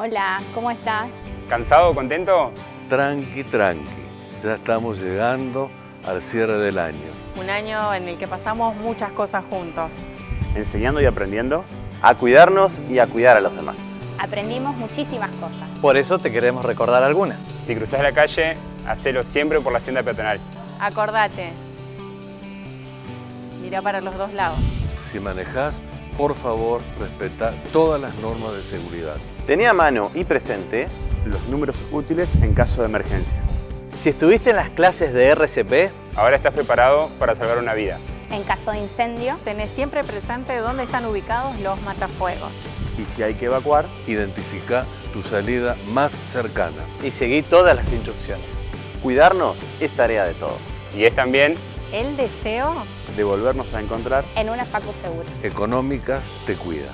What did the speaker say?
Hola, ¿cómo estás? ¿Cansado contento? Tranqui, tranqui. Ya estamos llegando al cierre del año. Un año en el que pasamos muchas cosas juntos. Enseñando y aprendiendo a cuidarnos y a cuidar a los demás. Aprendimos muchísimas cosas. Por eso te queremos recordar algunas. Si cruzas la calle, hacelo siempre por la hacienda peatonal. Acordate. Mira para los dos lados. Si manejás, por favor, respeta todas las normas de seguridad. Tenía a mano y presente los números útiles en caso de emergencia. Si estuviste en las clases de RCP, Ahora estás preparado para salvar una vida. En caso de incendio, Tenés siempre presente dónde están ubicados los matafuegos. Y si hay que evacuar, Identifica tu salida más cercana. y seguí todas las instrucciones. cuidarnos es tarea de todos. Y es también El deseo De volvernos a encontrar en una facu segura. Económica te cuida.